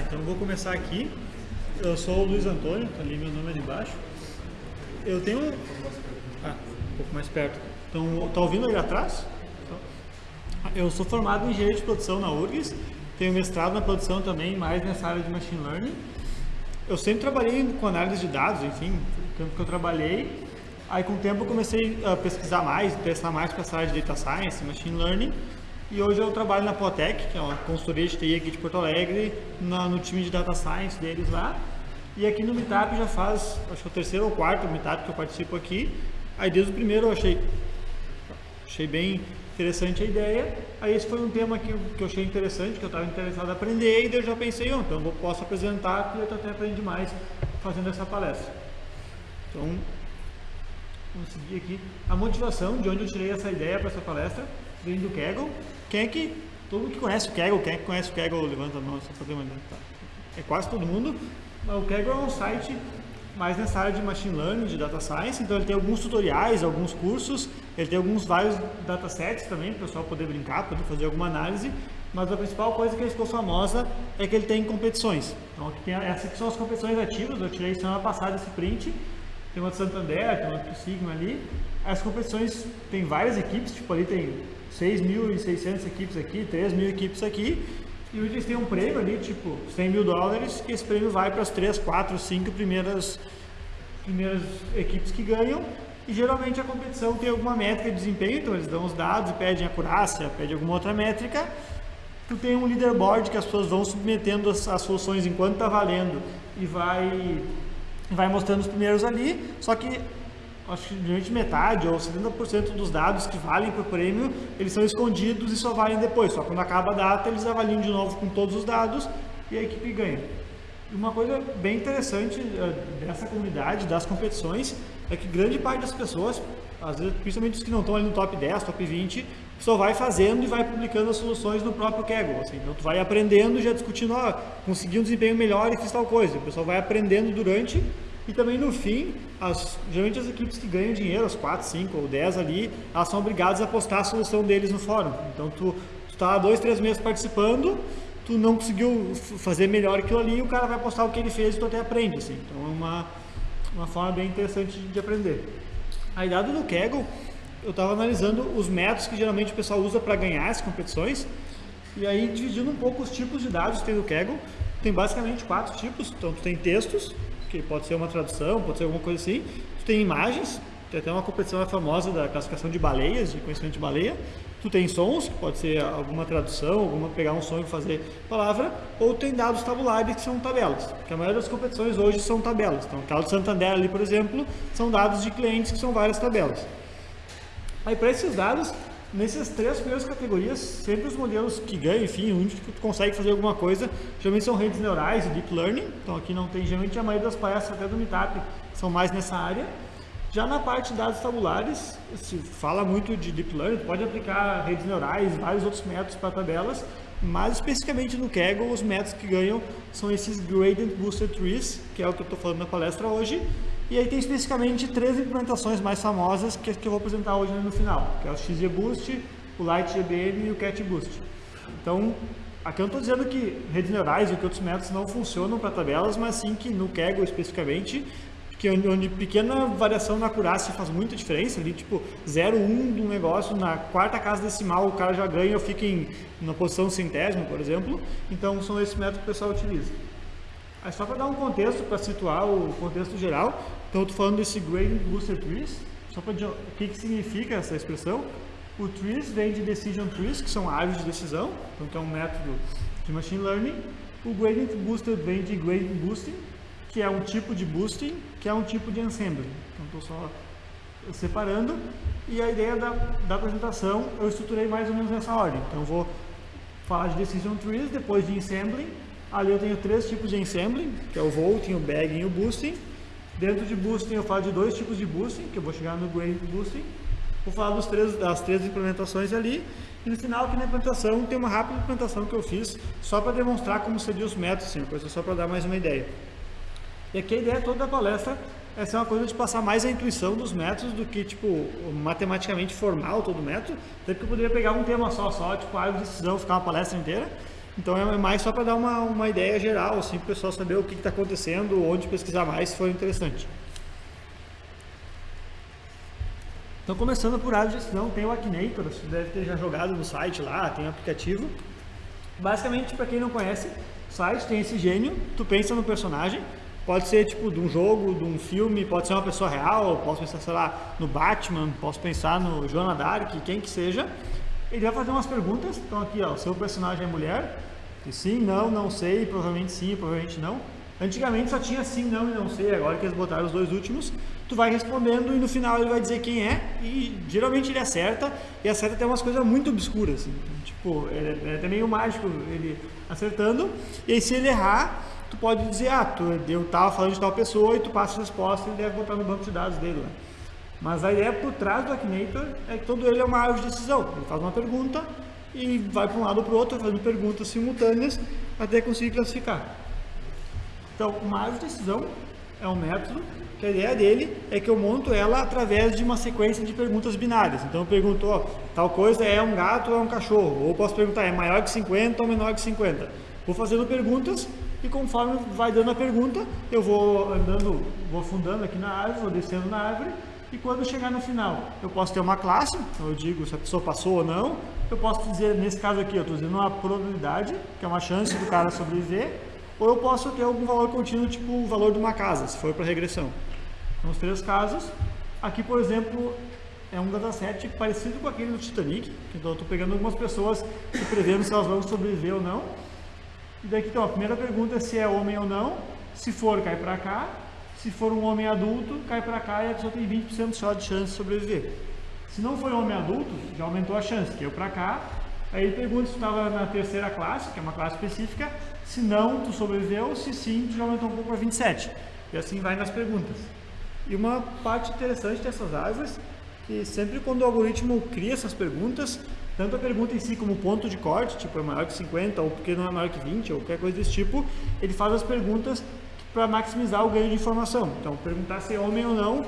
Então eu vou começar aqui. Eu sou o Luiz Antônio, tá ali meu nome ali embaixo. Eu tenho. Ah, um pouco mais perto. Então, tá ouvindo ali atrás? Eu sou formado em engenharia de produção na URGS, tenho mestrado na produção também, mais nessa área de machine learning. Eu sempre trabalhei com análise de dados, enfim, o tempo que eu trabalhei. Aí com o tempo eu comecei a pesquisar mais, interessar mais para essa área de data science, machine learning. E hoje eu trabalho na Potec, que é uma consultoria de TI aqui de Porto Alegre, na, no time de Data Science deles lá. E aqui no Meetup já faz, acho que é o terceiro ou quarto Meetup que eu participo aqui. Aí desde o primeiro eu achei, achei bem interessante a ideia. Aí esse foi um tema que, que eu achei interessante, que eu estava interessado em aprender, e eu já pensei, oh, então eu posso apresentar, porque eu até aprendi mais fazendo essa palestra. Então, vamos seguir aqui. A motivação de onde eu tirei essa ideia para essa palestra vem do Kaggle. Quem é que, todo mundo que conhece o Kaggle, quem é que conhece o Kaggle, levanta a mão, só fazer uma tá. É quase todo mundo. O Kaggle é um site mais nessa área de machine learning, de data science, então ele tem alguns tutoriais, alguns cursos, ele tem alguns vários datasets também, para o pessoal poder brincar, poder fazer alguma análise, mas a principal coisa que ele ficou famosa é que ele tem competições. Então aqui tem, essas são as competições ativas, eu tirei semana passada esse print, tem uma de Santander, tem uma do Sigma ali, as competições tem várias equipes, tipo ali tem 6.600 equipes aqui, 3 mil equipes aqui, e eles têm um prêmio ali, tipo 100 mil dólares, que esse prêmio vai para as 3, 4, 5 primeiras, primeiras equipes que ganham, e geralmente a competição tem alguma métrica de desempenho, então eles dão os dados e pedem acurácia, pedem alguma outra métrica, tu tem um leaderboard que as pessoas vão submetendo as, as soluções enquanto está valendo e vai, vai mostrando os primeiros ali, só que acho que geralmente metade ou 70% dos dados que valem o prêmio, eles são escondidos e só valem depois. Só quando acaba a data, eles avaliam de novo com todos os dados e a equipe ganha. E uma coisa bem interessante uh, dessa comunidade, das competições, é que grande parte das pessoas, às vezes, principalmente os que não estão ali no top 10, top 20, só vai fazendo e vai publicando as soluções no próprio Kaggle. Assim. Então, tu vai aprendendo, já discutindo, ó, consegui um desempenho melhor e fiz tal coisa. O pessoal vai aprendendo durante e também no fim, as, geralmente as equipes que ganham dinheiro, as 4, 5 ou 10 ali, elas são obrigadas a postar a solução deles no fórum. Então tu está dois, três meses participando, tu não conseguiu fazer melhor aquilo ali, o cara vai postar o que ele fez e tu até aprende. Assim. Então é uma, uma forma bem interessante de aprender. Aí dado no Kaggle, eu estava analisando os métodos que geralmente o pessoal usa para ganhar as competições, e aí dividindo um pouco os tipos de dados que tem no Kaggle, tem basicamente quatro tipos, então tu tem textos, que pode ser uma tradução, pode ser alguma coisa assim. Tu tem imagens, tem até uma competição famosa da classificação de baleias, de conhecimento de baleia. Tu tem sons, que pode ser alguma tradução, alguma pegar um som e fazer palavra, ou tem dados tabulares que são tabelas, que a maioria das competições hoje são tabelas. Então, aquela de Santander ali, por exemplo, são dados de clientes que são várias tabelas. Aí, para esses dados, Nessas três primeiras categorias, sempre os modelos que ganham, enfim, onde que tu consegue fazer alguma coisa, geralmente são redes neurais e deep learning. Então aqui não tem, geralmente a maioria das palestras até do Meetup são mais nessa área. Já na parte de dados tabulares, se fala muito de deep learning, pode aplicar redes neurais, vários outros métodos para tabelas, mas especificamente no Kaggle, os métodos que ganham são esses Gradient Boosted Trees, que é o que eu estou falando na palestra hoje, e aí tem especificamente três implementações mais famosas que, que eu vou apresentar hoje no final, que é o XGBoost, o LightGBM e o CatBoost. Então, aqui eu não estou dizendo que redes neurais e que outros métodos não funcionam para tabelas, mas sim que no Kaggle especificamente, que onde, onde, pequena variação na acurácia faz muita diferença, ali tipo 0,1 de um negócio, na quarta casa decimal o cara já ganha, eu fico em na posição centésima, por exemplo, então são esses métodos que o pessoal utiliza. Aí só para dar um contexto, para situar o contexto geral, então estou falando desse Gradient Booster Trees, só para o que, que significa essa expressão. O Trees vem de Decision Trees, que são árvores de decisão, então é um método de Machine Learning. O Gradient Booster vem de Gradient Boosting, que é um tipo de boosting, que é um tipo de ensemble. Então estou só separando. E a ideia da, da apresentação eu estruturei mais ou menos nessa ordem. Então vou falar de Decision Trees, depois de Ensembling. Ali eu tenho três tipos de Ensembling, que é o Vaulting, o Bagging e o Boosting. Dentro de Boosting eu falo de dois tipos de Boosting, que eu vou chegar no Gradient Boosting. Vou falar dos três, das três implementações ali. E no final aqui na implementação tem uma rápida implementação que eu fiz só para demonstrar como seria os métodos, assim, coisa só para dar mais uma ideia. E aqui a ideia toda da palestra é ser uma coisa de passar mais a intuição dos métodos do que, tipo, matematicamente formal todo método. Até porque eu poderia pegar um tema só, só, tipo, a decisão, ficar uma palestra inteira. Então é mais só para dar uma, uma ideia geral, assim, para o pessoal saber o que está acontecendo, onde pesquisar mais, se for interessante. Então começando por área de gestão, tem o Akinator, você deve ter já jogado no site lá, tem o aplicativo. Basicamente, para quem não conhece, o site tem esse gênio, tu pensa no personagem, pode ser tipo de um jogo, de um filme, pode ser uma pessoa real, posso pensar, sei lá, no Batman, posso pensar no Joana Dark, quem que seja. Ele vai fazer umas perguntas, então aqui ó, o seu personagem é mulher, e sim, não, não sei, provavelmente sim, provavelmente não. Antigamente só tinha sim, não e não sei, agora que eles botaram os dois últimos, tu vai respondendo e no final ele vai dizer quem é e geralmente ele acerta e acerta até umas coisas muito obscuras, assim. tipo, é, é até meio mágico ele acertando e aí se ele errar, tu pode dizer, ah, tu, eu tava falando de tal pessoa e tu passa a resposta e ele deve botar no banco de dados dele lá. Mas a ideia por trás do Akinator é que todo ele é uma árvore de decisão. Ele faz uma pergunta e vai para um lado ou para o outro, fazendo perguntas simultâneas até conseguir classificar. Então, de decisão é um método que a ideia dele é que eu monto ela através de uma sequência de perguntas binárias. Então eu pergunto, ó, tal coisa é um gato ou é um cachorro? Ou posso perguntar, é maior que 50 ou menor que 50? Vou fazendo perguntas e conforme vai dando a pergunta, eu vou andando, vou afundando aqui na árvore, vou descendo na árvore e quando chegar no final, eu posso ter uma classe, então eu digo se a pessoa passou ou não. Eu posso dizer, nesse caso aqui, eu estou dizendo uma probabilidade, que é uma chance do cara sobreviver. Ou eu posso ter algum valor contínuo, tipo o valor de uma casa, se for para regressão. Então, os três casos. Aqui, por exemplo, é um dataset parecido com aquele do Titanic. Então, eu estou pegando algumas pessoas e prevendo se elas vão sobreviver ou não. E daqui, então, a primeira pergunta é se é homem ou não. Se for, cai para cá. Se for um homem adulto, cai para cá e a pessoa tem 20% só de chance de sobreviver. Se não foi homem adulto, já aumentou a chance, eu para cá. Aí pergunta se estava na terceira classe, que é uma classe específica. Se não, tu sobreviveu. Se sim, tu já aumentou um pouco para 27. E assim vai nas perguntas. E uma parte interessante dessas árvores, que sempre quando o algoritmo cria essas perguntas, tanto a pergunta em si como ponto de corte, tipo é maior que 50 ou porque não é maior que 20 ou qualquer coisa desse tipo, ele faz as perguntas para maximizar o ganho de informação. Então, perguntar se é homem ou não,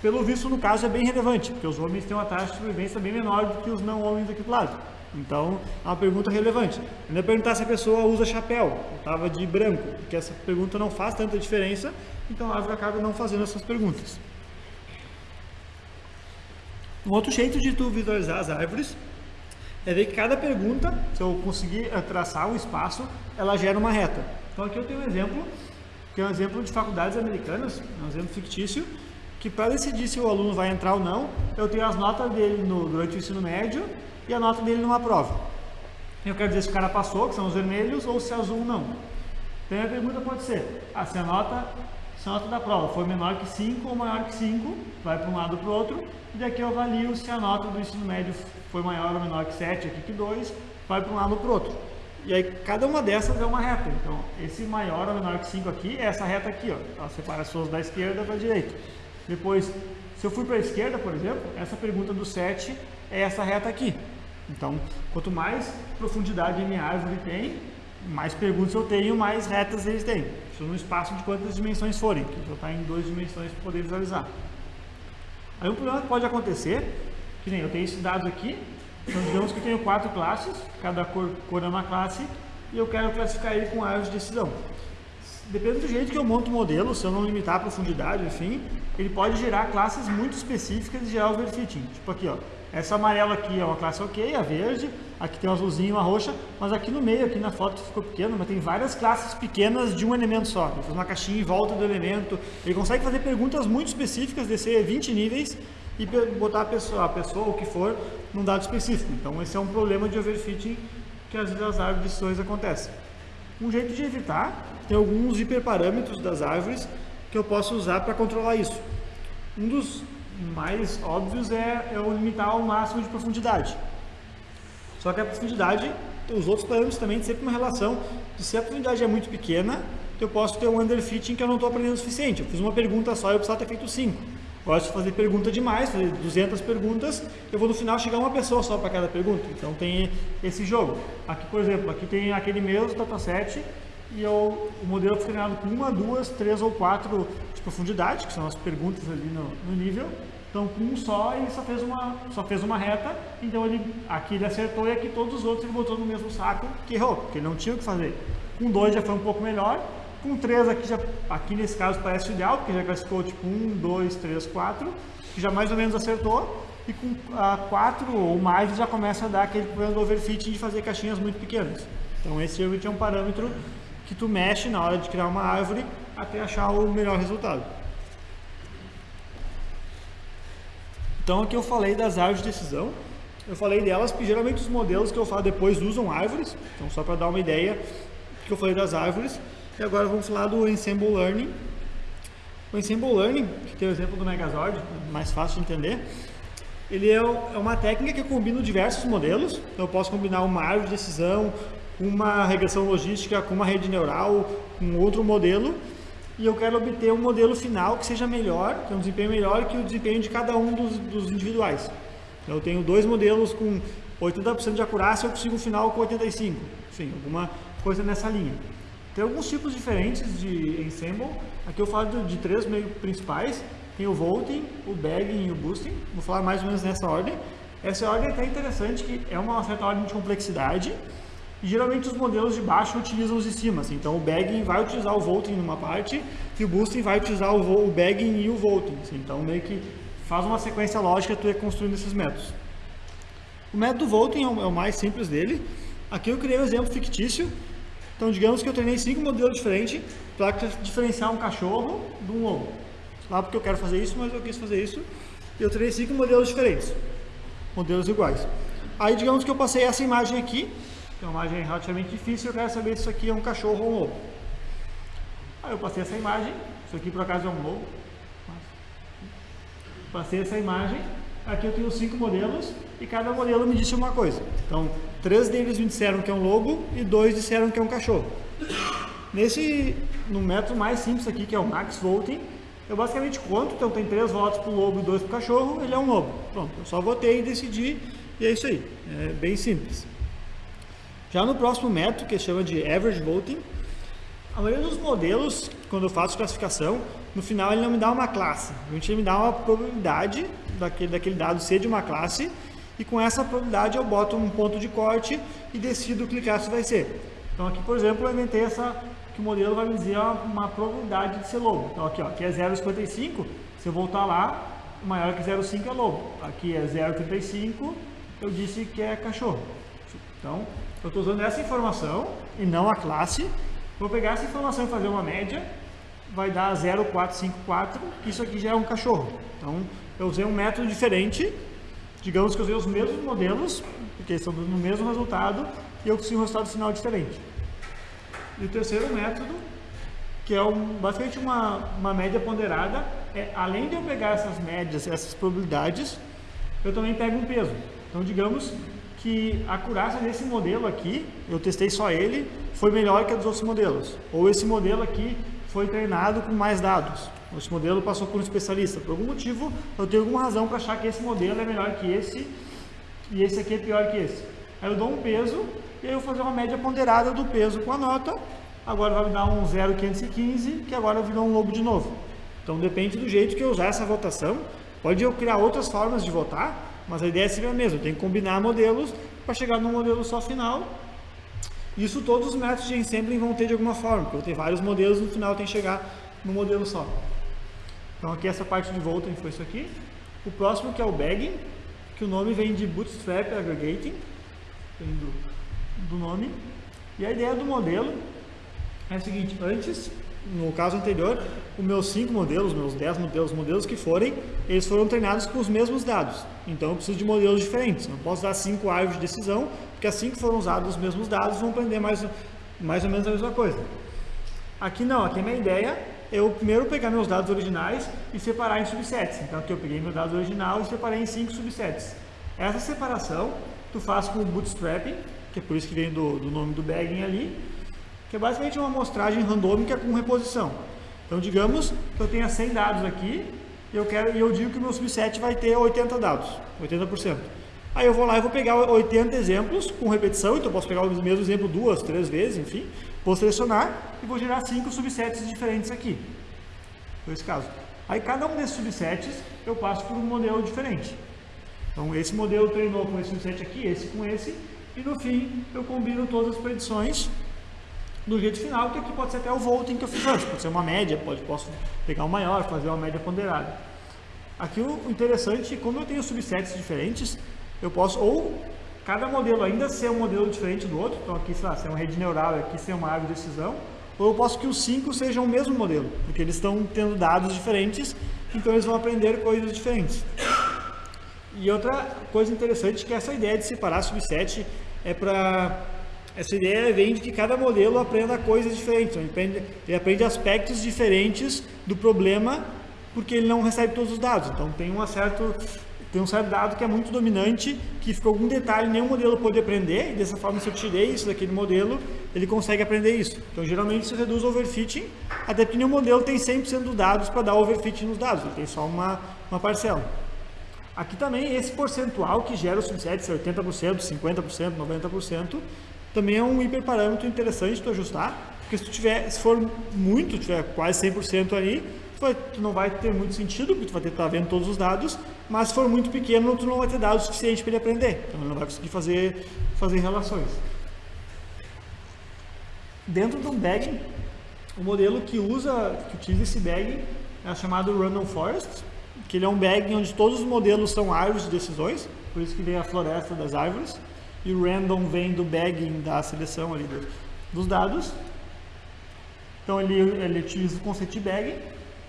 pelo visto no caso é bem relevante, porque os homens têm uma taxa de sobrevivência bem menor do que os não homens aqui do lado. Então, é uma pergunta relevante. Ainda perguntar se a pessoa usa chapéu, estava de branco, porque essa pergunta não faz tanta diferença, então a árvore acaba não fazendo essas perguntas. Um outro jeito de tu visualizar as árvores é ver que cada pergunta, se eu conseguir eh, traçar um espaço, ela gera uma reta. Então aqui eu tenho um exemplo, que é um exemplo de faculdades americanas, um exemplo fictício, que para decidir se o aluno vai entrar ou não, eu tenho as notas dele no, durante o ensino médio e a nota dele numa prova. Eu quero dizer se o cara passou, que são os vermelhos, ou se é azul não. Então a pergunta pode ser, ah, se a nota se a nota da prova for menor que 5 ou maior que 5, vai para um lado ou para o outro, e daqui eu avalio se a nota do ensino médio foi maior ou menor que 7, aqui que 2, vai para um lado ou para o outro. E aí cada uma dessas é uma reta, então esse maior ou menor que 5 aqui é essa reta aqui, ó, ela separa as suas da esquerda para a direita. Depois, se eu fui para a esquerda, por exemplo, essa pergunta do 7 é essa reta aqui. Então, quanto mais profundidade minha árvore tem, mais perguntas eu tenho, mais retas eles têm. Isso no espaço de quantas dimensões forem, que eu estar em duas dimensões para poder visualizar. Aí um problema que pode acontecer, que nem eu tenho esses dados aqui, então digamos que eu tenho quatro classes, cada cor, cor é uma classe, e eu quero classificar ele com árvores de decisão. Depende do jeito que eu monto o modelo, se eu não limitar a profundidade, enfim, ele pode gerar classes muito específicas e gerar overfitting. Tipo aqui, ó, essa amarela aqui é uma classe ok, a verde, aqui tem um azulzinho, uma roxa, mas aqui no meio, aqui na foto ficou pequeno, mas tem várias classes pequenas de um elemento só. Ele faz uma caixinha em volta do elemento, ele consegue fazer perguntas muito específicas, descer 20 níveis e botar a pessoa, a pessoa, o que for, num dado específico. Então esse é um problema de overfitting que às vezes as árvores de acontecem. Um jeito de evitar, tem alguns hiperparâmetros das árvores que eu posso usar para controlar isso. Um dos mais óbvios é eu limitar ao máximo de profundidade. Só que a profundidade, os outros parâmetros também tem sempre uma relação de se a profundidade é muito pequena, eu posso ter um underfitting que eu não estou aprendendo o suficiente. Eu fiz uma pergunta só e eu precisava ter feito cinco. Gosto de fazer pergunta demais, fazer 200 perguntas, eu vou no final chegar uma pessoa só para cada pergunta. Então tem esse jogo. Aqui, por exemplo, aqui tem aquele mesmo dataset e eu, o modelo foi treinado com uma, duas, três ou quatro de profundidade, que são as perguntas ali no, no nível, Então, com um só, ele só fez uma, só fez uma reta, então ele, aqui ele acertou e aqui todos os outros ele botou no mesmo saco que errou, porque ele não tinha o que fazer. Com dois já foi um pouco melhor, com três aqui, já, aqui nesse caso parece ideal, porque já classificou tipo um, dois, três, quatro, que já mais ou menos acertou, e com a quatro ou mais já começa a dar aquele problema do overfitting de fazer caixinhas muito pequenas. Então esse é um parâmetro que tu mexe na hora de criar uma árvore até achar o melhor resultado. Então aqui eu falei das árvores de decisão, eu falei delas porque geralmente os modelos que eu falo depois usam árvores, então só para dar uma ideia que eu falei das árvores. E agora vamos falar do Ensemble Learning. O Ensemble Learning, que tem o exemplo do Megazord, mais fácil de entender, ele é, é uma técnica que eu combino diversos modelos, eu posso combinar uma árvore de decisão, uma regressão logística com uma rede neural, com outro modelo, e eu quero obter um modelo final que seja melhor, que é um desempenho melhor que o desempenho de cada um dos, dos individuais. Eu tenho dois modelos com 80% de acurácia, eu consigo um final com 85%, enfim, alguma coisa nessa linha. Tem alguns tipos diferentes de ensemble, aqui eu falo de, de três meio principais, tem o Volting, o Bagging e o Boosting, vou falar mais ou menos nessa ordem. Essa ordem é até interessante, que é uma certa ordem de complexidade, e geralmente os modelos de baixo utilizam os de cima, assim. então o bagging vai utilizar o volting numa parte e o boosting vai utilizar o, o bagging e o volting, assim. então meio que faz uma sequência lógica tu ir construindo esses métodos. O método volting é o, é o mais simples dele, aqui eu criei um exemplo fictício, então digamos que eu treinei cinco modelos diferentes para diferenciar um cachorro de um lobo. Lá porque eu quero fazer isso, mas eu quis fazer isso, eu treinei cinco modelos diferentes, modelos iguais. Aí digamos que eu passei essa imagem aqui, é uma imagem relativamente difícil, eu quero saber se isso aqui é um cachorro ou um lobo. Aí eu passei essa imagem, isso aqui por acaso é um lobo. Passei essa imagem, aqui eu tenho cinco modelos e cada modelo me disse uma coisa. Então, três deles me disseram que é um lobo e dois disseram que é um cachorro. Nesse, no método mais simples aqui, que é o Max Voting, eu basicamente conto, então tem três votos para o lobo e dois para o cachorro, ele é um lobo. Pronto, eu só votei e decidi e é isso aí. É bem simples. Já no próximo método, que chama de Average Voting, a maioria dos modelos, quando eu faço classificação, no final ele não me dá uma classe. Gente me dá uma probabilidade daquele, daquele dado ser de uma classe e com essa probabilidade eu boto um ponto de corte e decido que classe vai ser. Então aqui, por exemplo, eu inventei essa, que o modelo vai me dizer uma probabilidade de ser lobo. Então aqui, ó, aqui é 0,55, se eu voltar lá, maior que 0,5 é lobo. Aqui é 0,35, eu disse que é cachorro. Então, eu estou usando essa informação e não a classe. Vou pegar essa informação e fazer uma média, vai dar 0,454, isso aqui já é um cachorro. Então, eu usei um método diferente, digamos que eu usei os mesmos modelos, porque estão dando o mesmo resultado, e eu consigo um resultado final diferente. E o terceiro método, que é um, basicamente uma, uma média ponderada, é além de eu pegar essas médias, essas probabilidades, eu também pego um peso. Então, digamos que a acurácia desse modelo aqui, eu testei só ele, foi melhor que a dos outros modelos. Ou esse modelo aqui foi treinado com mais dados. Esse modelo passou por um especialista. Por algum motivo, eu tenho alguma razão para achar que esse modelo é melhor que esse e esse aqui é pior que esse. Aí eu dou um peso e aí eu vou fazer uma média ponderada do peso com a nota. Agora vai me dar um 0,515, que agora virou um lobo de novo. Então depende do jeito que eu usar essa votação. Pode eu criar outras formas de votar, mas a ideia é sempre a mesma, tem que combinar modelos para chegar num modelo só final. Isso todos os métodos de ensembling vão ter de alguma forma, porque eu tenho vários modelos no final tem que chegar no modelo só. Então aqui essa parte de volta foi isso aqui. O próximo que é o bagging, que o nome vem de Bootstrap Aggregating, vem do, do nome. E a ideia do modelo é a seguinte, antes no caso anterior, os meus cinco modelos, meus 10 modelos, modelos que forem, eles foram treinados com os mesmos dados. Então eu preciso de modelos diferentes. Não posso dar cinco árvores de decisão, porque assim que foram usados os mesmos dados, vão aprender mais, mais ou menos a mesma coisa. Aqui não, aqui a minha ideia é eu primeiro pegar meus dados originais e separar em subsets. Então aqui eu peguei meu dado original e separei em cinco subsets. Essa separação tu faz com o bootstrapping, que é por isso que vem do, do nome do bagging ali, que é basicamente uma amostragem randômica com reposição. Então, digamos que eu tenha 100 dados aqui e eu, quero, e eu digo que o meu subset vai ter 80 dados, 80%. Aí eu vou lá e vou pegar 80 exemplos com repetição, então eu posso pegar o mesmo exemplo duas, três vezes, enfim. Vou selecionar e vou gerar cinco subsets diferentes aqui. Foi esse caso. Aí cada um desses subsets eu passo por um modelo diferente. Então esse modelo treinou com esse subset aqui, esse com esse, e no fim eu combino todas as predições do jeito final, que aqui pode ser até o voting que eu fiz antes, pode ser uma média, pode, posso pegar o maior, fazer uma média ponderada. Aqui o interessante, como eu tenho subsets diferentes, eu posso ou cada modelo ainda ser um modelo diferente do outro, então aqui, sei lá, ser uma rede neural, aqui ser uma árvore de decisão, ou eu posso que os cinco sejam o mesmo modelo, porque eles estão tendo dados diferentes, então eles vão aprender coisas diferentes. E outra coisa interessante é que essa ideia de separar subset é para essa ideia vem de que cada modelo aprenda coisas diferentes, ele aprende, ele aprende aspectos diferentes do problema porque ele não recebe todos os dados. Então tem um certo tem um certo dado que é muito dominante, que ficou algum detalhe nenhum modelo pode aprender, e dessa forma se eu tirei isso daquele modelo, ele consegue aprender isso. Então geralmente se reduz o overfitting, até porque nenhum modelo tem 100% dos dados para dar overfitting nos dados, ele tem só uma, uma parcela. Aqui também esse percentual que gera os subsets, 80%, 50%, 90%, também é um hiperparâmetro interessante de ajustar, porque se tu tiver, se for muito, tiver quase 100% ali, tu, tu, não vai ter muito sentido, porque tu vai ter que estar vendo todos os dados, mas se for muito pequeno, tu não vai ter dados suficientes para ele aprender, então ele não vai conseguir fazer, fazer relações. Dentro do bagging, o modelo que usa, que utiliza esse bagging é chamado Random Forest, que ele é um bagging onde todos os modelos são árvores de decisões, por isso que vem a floresta das árvores e o random vem do bagging da seleção ali dos, dos dados. Então ele, ele utiliza o conceito de bagging,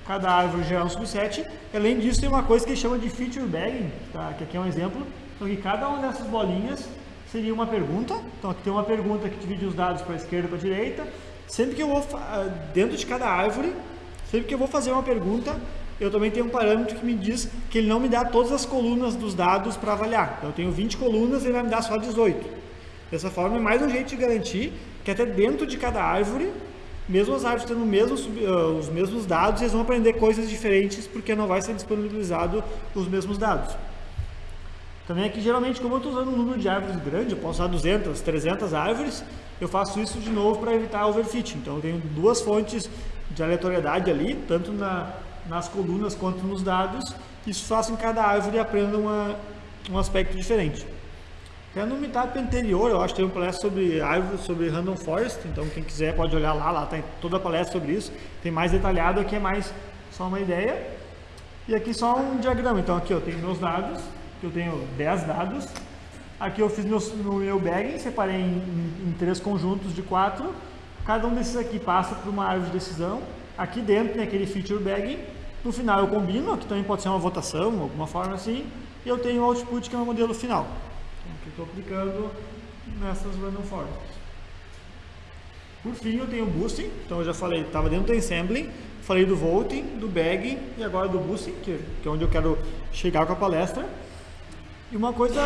cada árvore gera um subset. Além disso, tem uma coisa que chama de feature bagging, tá? que aqui é um exemplo. Então, que cada uma dessas bolinhas seria uma pergunta. Então, aqui tem uma pergunta que divide os dados para a esquerda e para a direita. Sempre que eu vou, ah, dentro de cada árvore, sempre que eu vou fazer uma pergunta, eu também tenho um parâmetro que me diz que ele não me dá todas as colunas dos dados para avaliar. Então eu tenho 20 colunas e ele vai me dar só 18. Dessa forma é mais um jeito de garantir que até dentro de cada árvore, mesmo as árvores tendo mesmo, uh, os mesmos dados, eles vão aprender coisas diferentes porque não vai ser disponibilizado os mesmos dados. Também aqui, geralmente, como eu estou usando um número de árvores grande, eu posso usar 200, 300 árvores, eu faço isso de novo para evitar overfitting. Então, eu tenho duas fontes de aleatoriedade ali, tanto na, nas colunas quanto nos dados, isso com que cada árvore aprenda uma, um aspecto diferente. Até no meetup anterior, eu acho que tem um palestra sobre árvores, sobre Random Forest, então quem quiser pode olhar lá, lá tem toda a palestra sobre isso, tem mais detalhado, aqui é mais só uma ideia. E aqui só um diagrama, então aqui eu tenho meus dados, eu tenho 10 dados, aqui eu fiz meu, no meu bagging, separei em, em, em três conjuntos de quatro, cada um desses aqui passa por uma árvore de decisão, aqui dentro tem aquele feature bagging, no final eu combino, aqui também pode ser uma votação, alguma forma assim, e eu tenho o output que é o modelo final. Estou aplicando nessas random forests. Por fim, eu tenho o boosting, então eu já falei, estava dentro do ensembling, falei do voting, do bagging e agora do boosting, que, que é onde eu quero chegar com a palestra. E uma coisa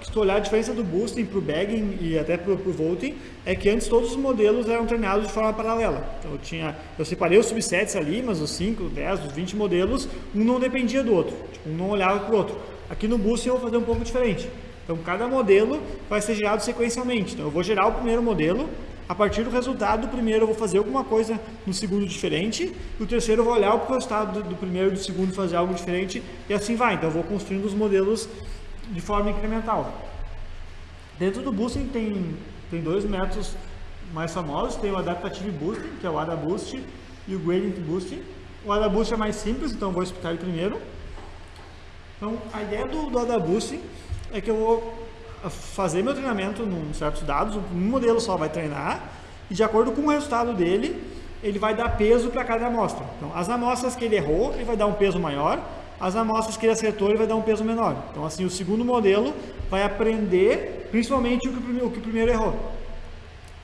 que se tu olhar a diferença do boosting para o bagging e até para o voting, é que antes todos os modelos eram treinados de forma paralela. Então eu, tinha, eu separei os subsets ali, mas os 5, 10, os 20 modelos, um não dependia do outro, tipo, um não olhava para o outro. Aqui no boosting eu vou fazer um pouco diferente. Então cada modelo vai ser gerado sequencialmente. Então eu vou gerar o primeiro modelo, a partir do resultado do primeiro eu vou fazer alguma coisa no segundo diferente, e o terceiro eu vou olhar o resultado do primeiro e do segundo fazer algo diferente, e assim vai. Então eu vou construindo os modelos de forma incremental. Dentro do boosting tem, tem dois métodos mais famosos, tem o Adaptative Boosting, que é o AdaBoost, e o Gradient Boosting. O AdaBoost é mais simples, então vou explicar ele primeiro. Então, a ideia do, do AdaBoost é que eu vou fazer meu treinamento em certos dados, um modelo só vai treinar, e de acordo com o resultado dele, ele vai dar peso para cada amostra. Então, as amostras que ele errou, ele vai dar um peso maior, as amostras que ele acertou, ele vai dar um peso menor. Então, assim, o segundo modelo vai aprender principalmente o que o primeiro, o que o primeiro errou.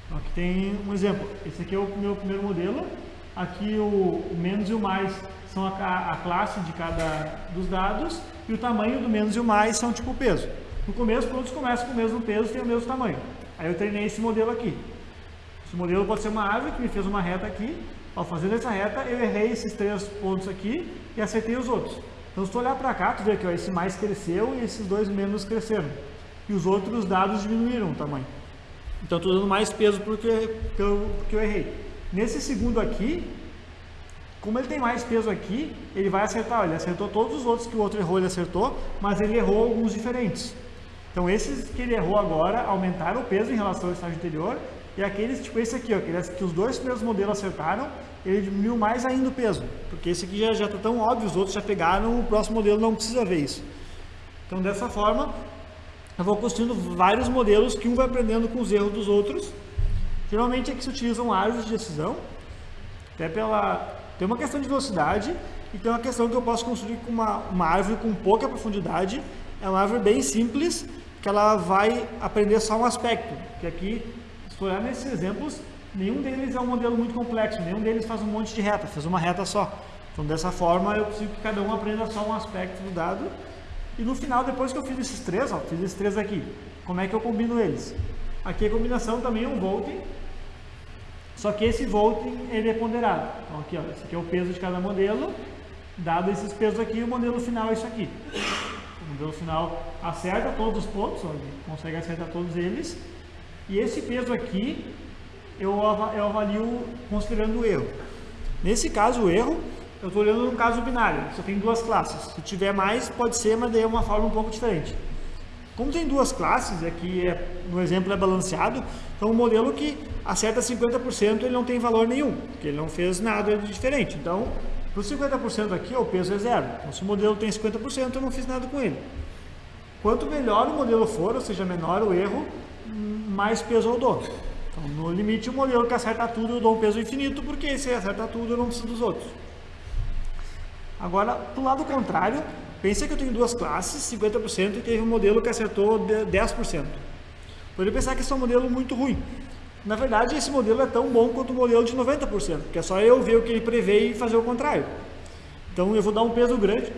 Então, aqui tem um exemplo. Esse aqui é o meu primeiro modelo. Aqui o menos e o mais são a, a, classe de cada dos dados e o tamanho do menos e o mais são tipo peso. No começo, todos começam com o mesmo peso, tem o mesmo tamanho. Aí eu treinei esse modelo aqui. Esse modelo pode ser uma árvore que me fez uma reta aqui. Ao fazer essa reta, eu errei esses três pontos aqui e acertei os outros. Então, se tu olhar para cá, tu vê que ó, esse mais cresceu e esses dois menos cresceram. E os outros dados diminuíram o tamanho. Então, estou dando mais peso porque, porque, eu, porque eu errei. Nesse segundo aqui, Como ele tem mais peso aqui, ele vai acertar. Ele acertou todos os outros que o outro errou, ele acertou, mas ele errou alguns diferentes. Então esses que ele errou agora aumentaram o peso em relação ao estágio anterior e aqueles, tipo esse aqui, ó, que os dois primeiros modelos acertaram, ele diminuiu mais ainda o peso, porque esse aqui já está tão óbvio, os outros já pegaram, o próximo modelo não precisa ver isso. Então dessa forma, eu vou construindo vários modelos que um vai aprendendo com os erros dos outros. Geralmente é que se utilizam árvores de decisão, até pela... tem uma questão de velocidade e tem uma questão que eu posso construir com uma, uma árvore com pouca profundidade, é uma árvore bem simples, que ela vai aprender só um aspecto, que aqui, se olhar nesses exemplos, nenhum deles é um modelo muito complexo, nenhum deles faz um monte de reta, faz uma reta só. Então dessa forma eu preciso que cada um aprenda só um aspecto do dado. E no final, depois que eu fiz esses três, ó, fiz esses três aqui, como é que eu combino eles? Aqui a combinação também é um volting, só que esse volting ele é ponderado. Então aqui, ó, esse aqui é o peso de cada modelo, dado esses pesos aqui, o modelo final é isso aqui. O modelo final acerta todos os pontos, ó, ele consegue acertar todos eles, e esse peso aqui eu, eu avalio considerando o erro. Nesse caso, o erro, eu estou olhando no caso binário, só tem duas classes. Se tiver mais, pode ser, mas daí é uma forma um pouco diferente. Como tem duas classes, aqui é, no exemplo é balanceado, então o modelo que acerta 50% ele não tem valor nenhum, porque ele não fez nada de diferente. Então, para os 50% aqui, o peso é zero. Então, se o modelo tem 50%, eu não fiz nada com ele. Quanto melhor o modelo for, ou seja, menor o erro, mais peso eu dou. Então, no limite, o modelo que acerta tudo eu dou um peso infinito, porque se acerta tudo eu não preciso dos outros. Agora, do lado contrário, pense que eu tenho duas classes, 50% e teve um modelo que acertou 10%. Poderia pensar que esse é um modelo muito ruim. Na verdade, esse modelo é tão bom quanto o modelo de 90%, porque é só eu ver o que ele prevê e fazer o contrário. Então, eu vou dar um peso grande,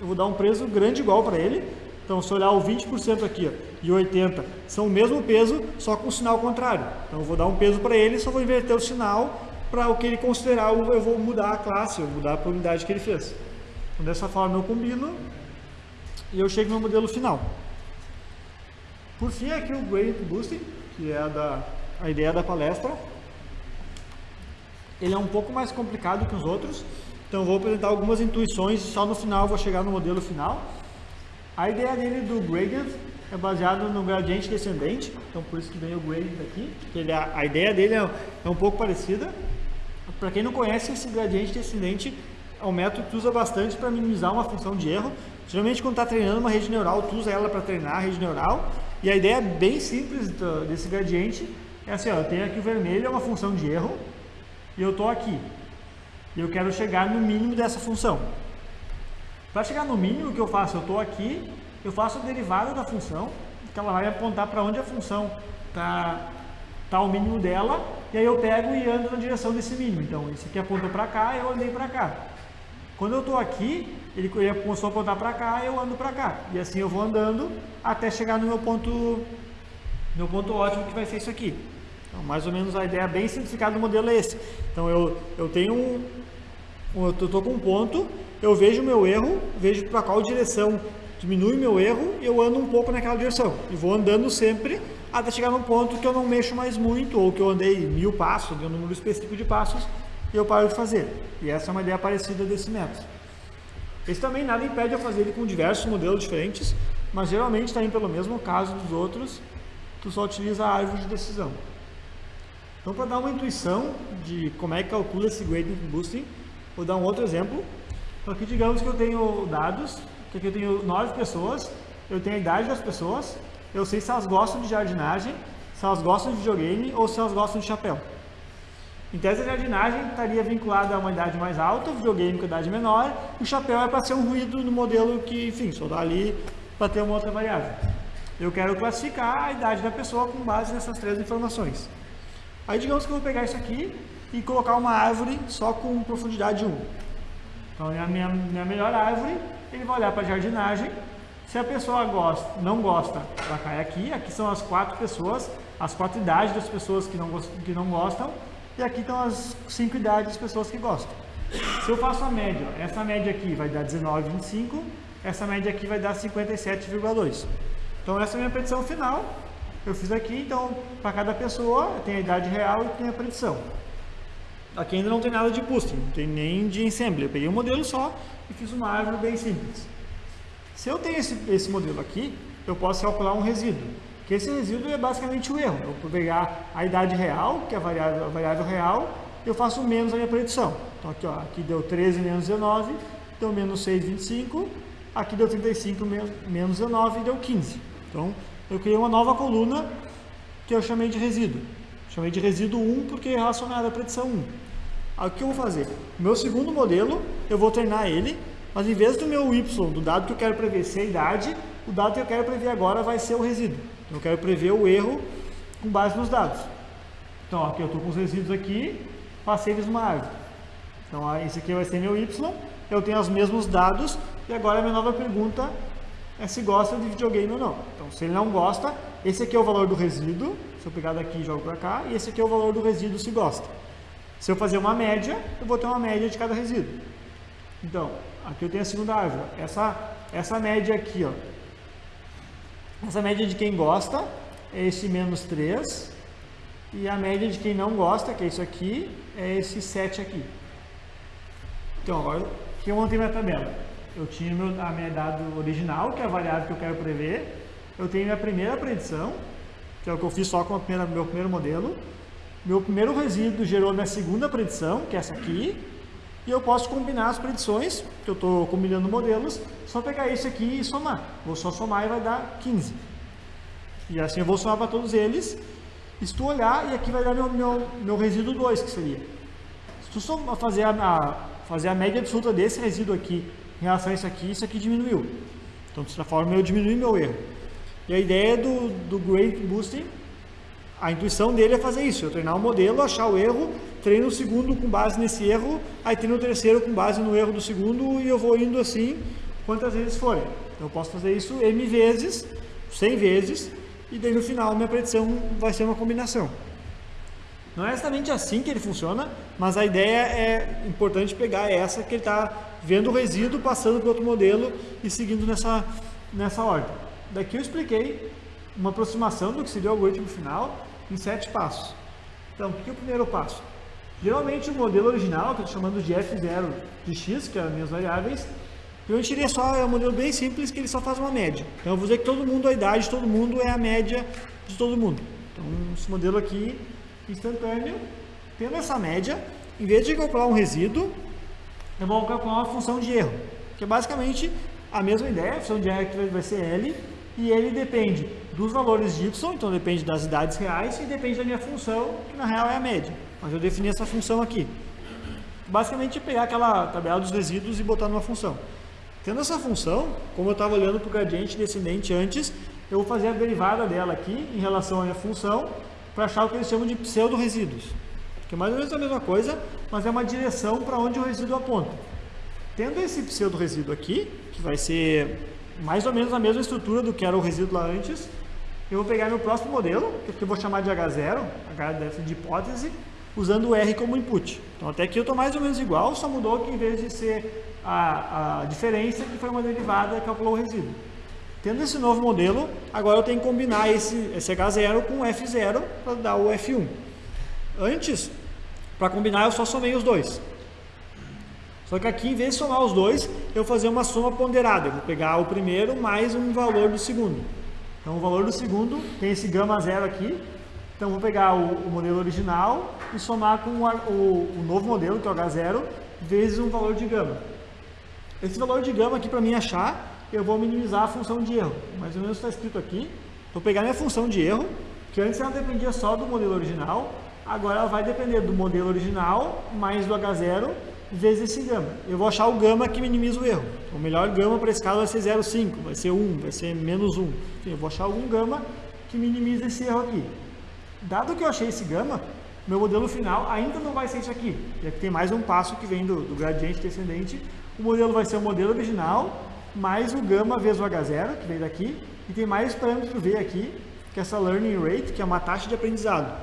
eu vou dar um peso grande igual para ele, então, se olhar o 20% aqui ó, e 80% são o mesmo peso, só com o sinal contrário. Então, eu vou dar um peso para ele, só vou inverter o sinal para o que ele considerar, eu vou mudar a classe, eu vou mudar a probabilidade que ele fez. Então, dessa forma eu combino e eu chego no modelo final. Por fim, aqui o Gradient Boosting, que é a, da, a ideia da palestra. Ele é um pouco mais complicado que os outros, então vou apresentar algumas intuições e só no final vou chegar no modelo final. A ideia dele do gradient é baseado no gradiente descendente, então por isso que vem o gradient aqui, ele, a, a, ideia dele é, é um pouco parecida. Para quem não conhece, esse gradiente descendente é um método que tu usa bastante para minimizar uma função de erro. Geralmente quando está treinando uma rede neural, tu usa ela para treinar a rede neural, e a ideia bem simples desse gradiente é assim, ó, eu tenho aqui o vermelho, é uma função de erro, e eu estou aqui. E eu quero chegar no mínimo dessa função. Para chegar no mínimo, o que eu faço? Eu estou aqui, eu faço a derivada da função, que ela vai apontar para onde a função está tá o mínimo dela, e aí eu pego e ando na direção desse mínimo. Então, esse aqui apontou para cá, eu andei para cá. Quando eu estou aqui, ele começou a apontar para cá, eu ando para cá. E assim eu vou andando até chegar no meu ponto, meu ponto ótimo, que vai ser isso aqui. Então, mais ou menos a ideia bem simplificada do modelo é esse. Então, eu, eu tenho um, eu estou com um ponto, eu vejo o meu erro, vejo para qual direção diminui meu erro, eu ando um pouco naquela direção. E vou andando sempre até chegar num ponto que eu não mexo mais muito, ou que eu andei mil passos, dei um número específico de passos, e eu paro de fazer. E essa é uma ideia parecida desse método. Esse também nada impede eu fazer ele com diversos modelos diferentes, mas geralmente também pelo mesmo caso dos outros, tu só utiliza a árvore de decisão. Então, para dar uma intuição de como é que calcula esse gradient boosting, vou dar um outro exemplo. Então aqui digamos que eu tenho dados, que aqui eu tenho nove pessoas, eu tenho a idade das pessoas, eu sei se elas gostam de jardinagem, se elas gostam de videogame ou se elas gostam de chapéu. Em tese, a jardinagem estaria vinculada a uma idade mais alta, o videogame com idade menor, o chapéu é para ser um ruído no modelo que, enfim, só dá ali para ter uma outra variável. Eu quero classificar a idade da pessoa com base nessas três informações. Aí digamos que eu vou pegar isso aqui e colocar uma árvore só com profundidade 1. Então, é a minha, minha melhor árvore, ele vai olhar para a jardinagem. Se a pessoa gosta, não gosta, ela cai aqui. Aqui são as quatro pessoas, as quatro idades das pessoas que não, que não gostam. E aqui estão as cinco idades das pessoas que gostam. Se eu faço a média, essa média aqui vai dar 19,25, essa média aqui vai dar 57,2. Então essa é a minha predição final. Eu fiz aqui, então, para cada pessoa, tem a idade real e tem a predição. Aqui ainda não tem nada de boosting, não tem nem de ensemble. Eu peguei um modelo só e fiz uma árvore bem simples. Se eu tenho esse, esse modelo aqui, eu posso calcular um resíduo. Que esse resíduo é basicamente o erro. Eu vou pegar a idade real, que é a variável, a variável real, eu faço menos a minha predição. Então aqui, ó, aqui deu 13 menos 19, deu menos 6,25. Aqui deu 35 menos 19 deu 15. Então eu criei uma nova coluna que eu chamei de resíduo. Chamei de resíduo 1 porque é relacionado à predição 1. Aí o que eu vou fazer? Meu segundo modelo, eu vou treinar ele, mas em vez do meu y, do dado que eu quero prever ser a idade, o dado que eu quero prever agora vai ser o resíduo. Então, eu quero prever o erro com base nos dados. Então, aqui eu estou com os resíduos aqui, passei eles numa árvore. Então, esse aqui vai ser meu y, eu tenho os mesmos dados, e agora a minha nova pergunta é se gosta de videogame ou não. Então, se ele não gosta, esse aqui é o valor do resíduo, se eu pegar daqui e jogo para cá, e esse aqui é o valor do resíduo se gosta. Se eu fazer uma média, eu vou ter uma média de cada resíduo. Então, aqui eu tenho a segunda árvore. Essa, essa média aqui, ó. Essa média de quem gosta é esse menos 3. E a média de quem não gosta, que é isso aqui, é esse 7 aqui. Então, agora, o que eu montei minha tabela? Eu tinha meu, a minha dado original, que é a variável que eu quero prever. Eu tenho minha primeira predição, que é o que eu fiz só com o meu primeiro modelo. Meu primeiro resíduo gerou minha segunda predição, que é essa aqui, e eu posso combinar as predições, que eu estou combinando modelos, só pegar esse aqui e somar. Vou só somar e vai dar 15. E assim eu vou somar para todos eles. Se tu olhar, e aqui vai dar meu, meu, meu resíduo 2, que seria. Se tu fazer a, a, fazer a média absoluta desse resíduo aqui em relação a isso aqui, isso aqui diminuiu. Então, dessa forma, eu diminui meu erro. E a ideia do, do Great Boosting a intuição dele é fazer isso, eu treinar o um modelo, achar o erro, treino o segundo com base nesse erro, aí treino o terceiro com base no erro do segundo e eu vou indo assim quantas vezes forem. Eu posso fazer isso M vezes, 100 vezes, e daí no final minha predição vai ser uma combinação. Não é exatamente assim que ele funciona, mas a ideia é importante pegar essa que ele está vendo o resíduo, passando para outro modelo e seguindo nessa, nessa ordem. Daqui eu expliquei uma aproximação do que seria o algoritmo final, em sete passos. Então, o que é o primeiro passo? Geralmente o modelo original, que eu estou chamando de F0 de x, que é as minhas variáveis, eu tirei só, é um modelo bem simples que ele só faz uma média. Então eu vou dizer que todo mundo, a idade de todo mundo é a média de todo mundo. Então esse modelo aqui, instantâneo, tendo essa média, em vez de calcular um resíduo, eu vou calcular uma função de erro, que é basicamente a mesma ideia, a função de erro que vai ser L, e ele depende dos valores de y, então depende das idades reais e depende da minha função, que na real é a média. Mas eu defini essa função aqui. Basicamente, pegar aquela tabela dos resíduos e botar numa função. Tendo essa função, como eu estava olhando para o gradiente descendente antes, eu vou fazer a derivada dela aqui em relação à minha função para achar o que eles chamam de pseudo-resíduos. Que é mais ou menos a mesma coisa, mas é uma direção para onde o resíduo aponta. Tendo esse pseudo-resíduo aqui, que vai ser mais ou menos a mesma estrutura do que era o resíduo lá antes. Eu vou pegar meu próximo modelo, que eu vou chamar de H0, H deve de hipótese, usando o R como input. Então até aqui eu estou mais ou menos igual, só mudou que em vez de ser a, a diferença, que foi uma derivada, calculou o resíduo. Tendo esse novo modelo, agora eu tenho que combinar esse, esse H0 com o F0 para dar o F1. Antes, para combinar, eu só somei os dois. Só que aqui, em vez de somar os dois, eu vou fazer uma soma ponderada. Eu vou pegar o primeiro mais um valor do segundo. Então, o valor do segundo tem esse gama zero aqui. Então, vou pegar o, o modelo original e somar com o, o, o, novo modelo, que é o H0, vezes um valor de gama. Esse valor de gama aqui, para mim achar, eu vou minimizar a função de erro. Mais ou menos está escrito aqui. Vou pegar minha função de erro, que antes ela dependia só do modelo original, agora ela vai depender do modelo original mais do H0 vezes esse gama. Eu vou achar o gama que minimiza o erro. O melhor gama para esse caso vai ser 0,5, vai ser 1, vai ser menos 1. Enfim, eu vou achar algum gama que minimiza esse erro aqui. Dado que eu achei esse gama, meu modelo final ainda não vai ser isso aqui. Já que tem mais um passo que vem do, do gradiente descendente. O modelo vai ser o modelo original, mais o gama vezes o H0, que vem daqui, e tem mais parâmetro V aqui, que é essa learning rate, que é uma taxa de aprendizado.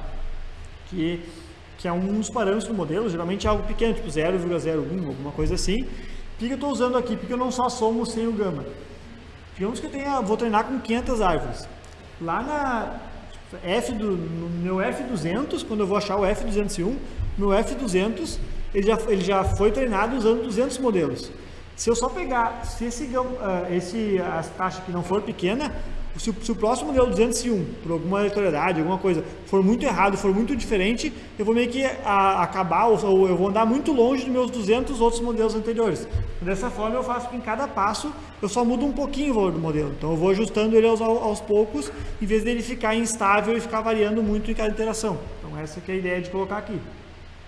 Que que é um dos parâmetros do modelo, geralmente é algo pequeno, tipo 0,01, alguma coisa assim. Por que eu estou usando aqui? Porque eu não só somo sem o gama. Digamos que eu tenha, vou treinar com 500 árvores. Lá na, F do, no meu F200, quando eu vou achar o F201, meu F200 ele já, ele já foi treinado usando 200 modelos. Se eu só pegar, se esse, uh, esse a taxa que não for pequena, se, se, o próximo modelo 201, por alguma aleatoriedade, alguma coisa, for muito errado, for muito diferente, eu vou meio que a, acabar, ou, ou, eu vou andar muito longe dos meus 200 outros modelos anteriores. Dessa forma, eu faço que em cada passo eu só mudo um pouquinho o valor do modelo. Então, eu vou ajustando ele aos, aos poucos, em vez dele ficar instável e ficar variando muito em cada interação. Então, essa é a ideia de colocar aqui.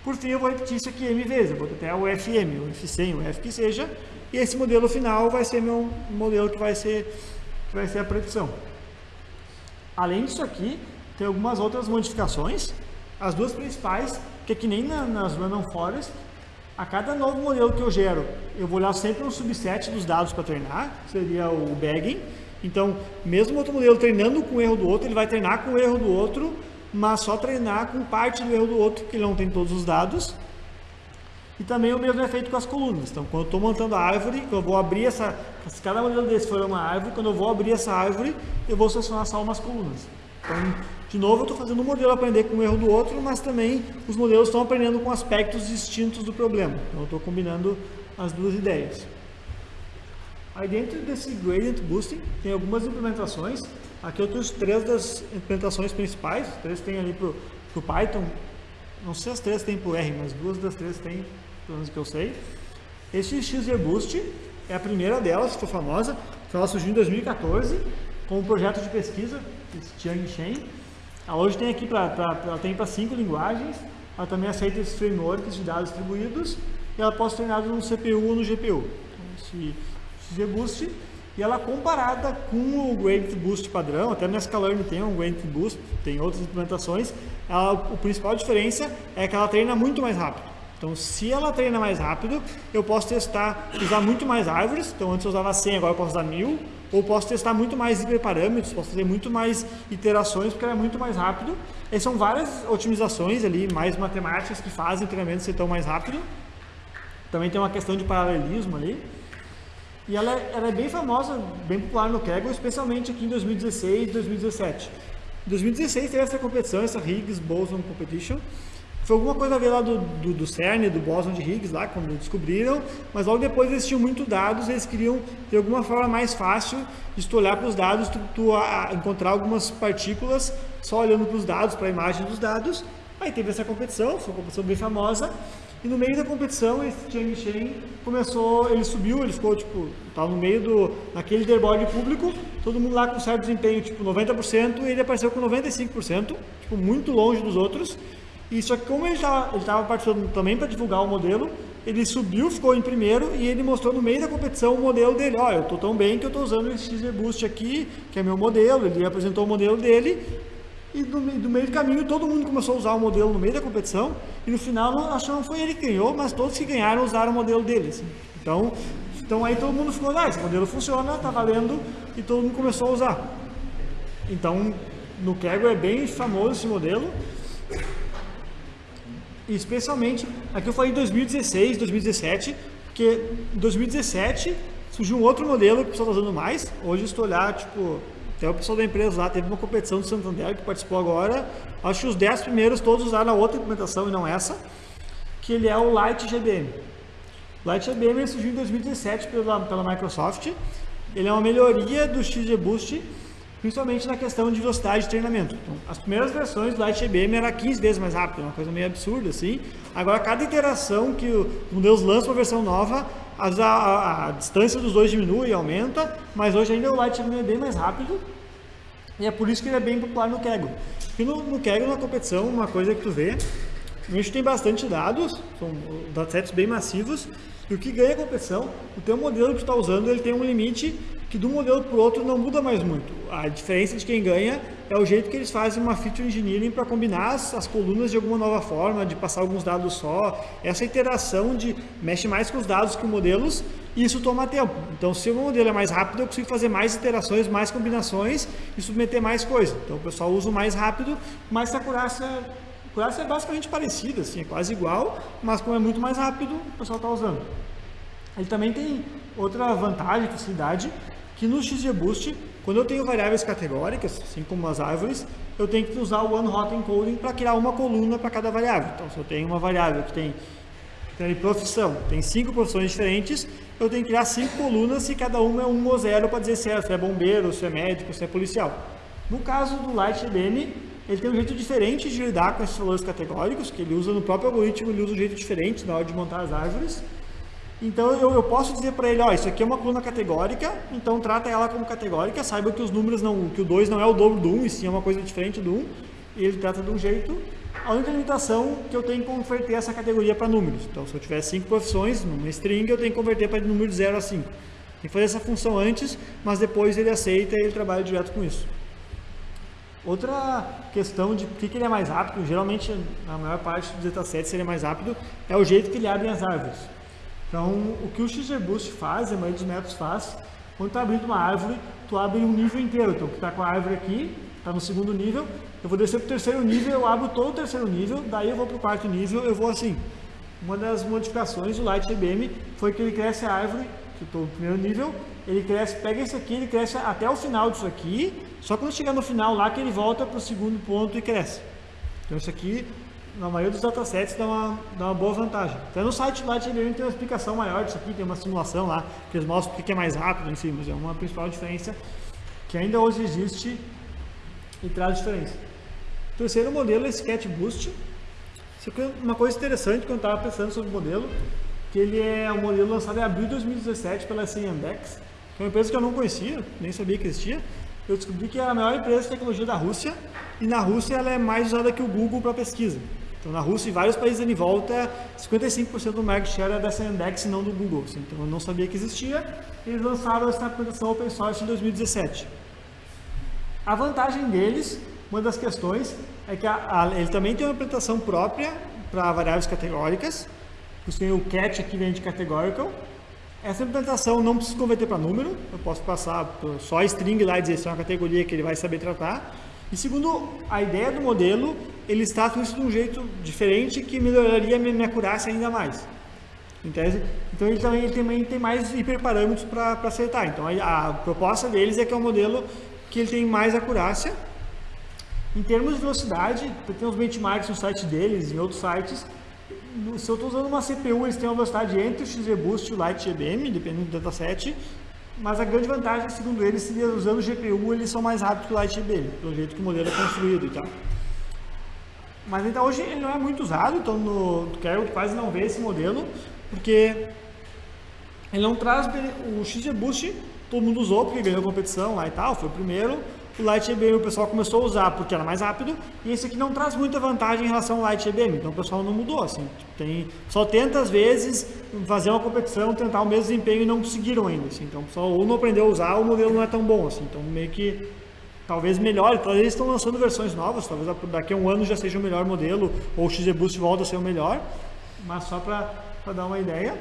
Por fim, eu vou repetir isso aqui M vezes, eu vou até o FM, o F100, o F que seja, e esse modelo final vai ser meu modelo que vai ser vai ser a predição. Além disso aqui, tem algumas outras modificações. As duas principais, que é que nem na, nas Random Forest, a cada novo modelo que eu gero, eu vou olhar sempre um subset dos dados para treinar, seria o bagging. Então, mesmo outro modelo treinando com o erro do outro, ele vai treinar com o erro do outro, mas só treinar com parte do erro do outro, porque ele não tem todos os dados. E também o mesmo efeito com as colunas. Então, quando eu estou montando a árvore, eu vou abrir essa... Se cada modelo desse for uma árvore, quando eu vou abrir essa árvore, eu vou selecionar só umas colunas. Então, de novo, eu estou fazendo um modelo aprender com o erro do outro, mas também os modelos estão aprendendo com aspectos distintos do problema. Então, eu estou combinando as duas ideias. Aí dentro desse Gradient Boosting, tem algumas implementações. Aqui eu trouxe três das implementações principais. Três tem ali para o Python, não sei se as três tem para o R, mas duas das três tem, pelo menos que eu sei. Esse XGBoost é a primeira delas, ficou famosa, ela surgiu em 2014 com um projeto de pesquisa, Tiang Shen. Ela hoje tem aqui para cinco linguagens, ela também aceita esses frameworks de dados distribuídos e ela pode ser treinada no CPU ou no GPU. Então, esse XGBoost e ela comparada com o Gradient Boost padrão, até no Scalern tem um Gradient Boost, tem outras implementações, ela, a principal diferença é que ela treina muito mais rápido. Então, se ela treina mais rápido, eu posso testar, usar muito mais árvores. Então, antes eu usava 100, agora eu posso usar 1000. Ou posso testar muito mais hiperparâmetros, posso fazer muito mais iterações, porque ela é muito mais rápido. E são várias otimizações ali, mais matemáticas, que fazem o treinamento ser tão mais rápido. Também tem uma questão de paralelismo ali. E ela, é, ela é bem famosa, bem popular no Kaggle, especialmente aqui em 2016 e 2017. Em 2016 teve essa competição, essa Higgs Boson Competition. Foi alguma coisa a ver lá do, do, do CERN, do Boson de Higgs, lá quando descobriram, mas logo depois eles tinham muito dados, eles queriam ter alguma forma mais fácil de tu olhar para os dados, tu, tu a, encontrar algumas partículas só olhando para os dados, para a imagem dos dados. Aí teve essa competição, foi uma competição bem famosa, e no meio da competição, esse Chang Shen começou, ele subiu, ele ficou, tipo, estava no meio do, naquele leaderboard público, todo mundo lá com certo desempenho, tipo, 90%, e ele apareceu com 95%, tipo, muito longe dos outros. E só que como ele estava participando também para divulgar o modelo, ele subiu, ficou em primeiro e ele mostrou no meio da competição o modelo dele. Olha, eu estou tão bem que eu estou usando esse XZ Boost aqui, que é meu modelo. Ele apresentou o modelo dele e do, meio do caminho todo mundo começou a usar o modelo no meio da competição e no final acho que não foi ele que ganhou, mas todos que ganharam usaram o modelo dele. Assim. Então, então aí todo mundo ficou, ah, esse modelo funciona, tá valendo e todo mundo começou a usar. Então no Kaggle é bem famoso esse modelo. Especialmente, aqui eu falei 2016, 2017, porque em 2017 surgiu um outro modelo que o pessoal está usando mais. Hoje, se olhar, tipo, até o pessoal da empresa lá teve uma competição do Santander que participou agora. Acho que os 10 primeiros todos usaram a outra implementação e não essa, que ele é o Lite GBM. O Lite GBM surgiu em 2017 pela, pela Microsoft. Ele é uma melhoria do XGBoost, principalmente na questão de velocidade de treinamento. Então, as primeiras versões do Lite GBM era 15 vezes mais rápido, uma coisa meio absurda assim. Agora, cada iteração que o Windows lança uma versão nova, a, a, a, distância dos dois diminui e aumenta, mas hoje ainda o Lite GBM é bem mais rápido e é por isso que ele é bem popular no Kaggle. E no, no na competição, uma coisa que tu vê, a gente tem bastante dados, são datasets bem massivos, e o que ganha a competição, o teu modelo que tu está usando, ele tem um limite que de um modelo para o outro não muda mais muito. A diferença de quem ganha é o jeito que eles fazem uma feature engineering para combinar as, as, colunas de alguma nova forma, de passar alguns dados só. Essa interação de mexe mais com os dados que os modelos, e isso toma tempo. Então, se o modelo é mais rápido, eu consigo fazer mais iterações, mais combinações e submeter mais coisa. Então, o pessoal usa o mais rápido, mas a acurácia, a acurácia é basicamente parecida, assim, é quase igual, mas como é muito mais rápido, o pessoal está usando. Ele também tem outra vantagem, facilidade, que no XGBoost Quando eu tenho variáveis categóricas, assim como as árvores, eu tenho que usar o one-hot encoding para criar uma coluna para cada variável. Então, se eu tenho uma variável que tem, tem profissão, tem cinco profissões diferentes, eu tenho que criar cinco colunas e cada uma é um ou zero para dizer se é, se é bombeiro, se é médico, se é policial. No caso do LightDM, ele tem um jeito diferente de lidar com esses valores categóricos, que ele usa no próprio algoritmo, ele usa um jeito diferente na hora de montar as árvores. Então eu, eu posso dizer para ele, ó, isso aqui é uma coluna categórica, então trata ela como categórica, saiba que os números não, que o 2 não é o dobro do 1, um, e sim é uma coisa diferente do 1, um, e ele trata de um jeito. A única limitação que eu tenho que converter essa categoria para números. Então se eu tiver 5 profissões numa string, eu tenho que converter para número de 0 a 5. Tem que fazer essa função antes, mas depois ele aceita e ele trabalha direto com isso. Outra questão de por que ele é mais rápido, geralmente na maior parte dos datasets ele é mais rápido, é o jeito que ele abre as árvores. Então, o que o XGBoost faz, a maioria dos métodos faz, quando tu abrindo uma árvore, tu abre um nível inteiro. Então, tu está com a árvore aqui, está no segundo nível, eu vou descer para o terceiro nível, eu abro todo o terceiro nível, daí eu vou para o quarto nível, eu vou assim. Uma das modificações do LightGBM foi que ele cresce a árvore, que estou no primeiro nível, ele cresce, pega esse aqui, ele cresce até o final disso aqui, só quando chegar no final lá que ele volta para o segundo ponto e cresce. Então isso aqui na maioria dos datasets dá uma, dá uma boa vantagem. Até no site lá de tem uma explicação maior disso aqui, tem uma simulação lá, que eles mostram porque é mais rápido, enfim, mas é uma principal diferença que ainda hoje existe e traz diferença. O terceiro modelo é Sketch Boost. Isso aqui é uma coisa interessante quando eu estava pensando sobre o modelo, que ele é um modelo lançado em abril de 2017 pela CNDEX, que é uma empresa que eu não conhecia, nem sabia que existia. Eu descobri que é a maior empresa de tecnologia da Rússia, e na Rússia ela é mais usada que o Google para pesquisa. Então, na Rússia e vários países ali em volta, 55% do market share é dessa index e não do Google. Assim. Então, eu não sabia que existia. Eles lançaram essa aplicação open source em 2017. A vantagem deles, uma das questões, é que a, a, ele também tem uma implementação própria para variáveis categóricas. Você tem o catch aqui vem de categorical. Essa implementação não precisa converter para número. Eu posso passar só string lá e dizer se é uma categoria que ele vai saber tratar. E segundo a ideia do modelo, ele está com isso de um jeito diferente que melhoraria a minha, acurácia ainda mais. Entende? Então ele também, ele também tem mais hiperparâmetros para acertar. Então a, a, proposta deles é que é um modelo que ele tem mais acurácia. Em termos de velocidade, tem uns benchmarks no site deles, em outros sites. Se eu estou usando uma CPU, eles têm uma velocidade entre o XGBoost e o LightGBM, dependendo do dataset. Mas a grande vantagem, segundo eles, seria usando o GPU, eles são mais rápidos que o LightGBM, pelo jeito que o modelo é construído e tal. Mas então hoje ele não é muito usado, então no Carol quase não vê esse modelo, porque ele não traz o XGBoost, todo mundo usou porque ganhou competição lá e tal, foi o primeiro. O Light EBM o pessoal começou a usar porque era mais rápido, e esse aqui não traz muita vantagem em relação ao Light EBM, então o pessoal não mudou, assim, tem, só tenta às vezes fazer uma competição, tentar o mesmo desempenho e não conseguiram ainda, assim, então o pessoal ou não aprendeu a usar, ou o modelo não é tão bom, assim, então meio que talvez melhore, talvez eles estão lançando versões novas, talvez daqui a um ano já seja o melhor modelo, ou o XGBoost volta a ser o melhor, mas só para dar uma ideia.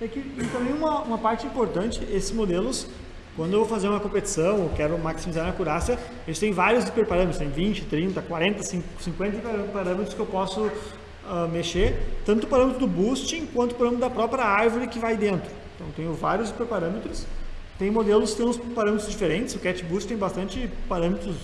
É que, e também uma, uma parte importante, esses modelos quando eu vou fazer uma competição, eu quero maximizar a acurácia, eles têm vários hiperparâmetros, tem 20, 30, 40, 50 parâmetros que eu posso uh, mexer, tanto o parâmetro do boosting quanto o parâmetro da própria árvore que vai dentro. Então eu tenho vários hiperparâmetros, tem modelos que têm uns parâmetros diferentes, o CatBoost tem bastante parâmetros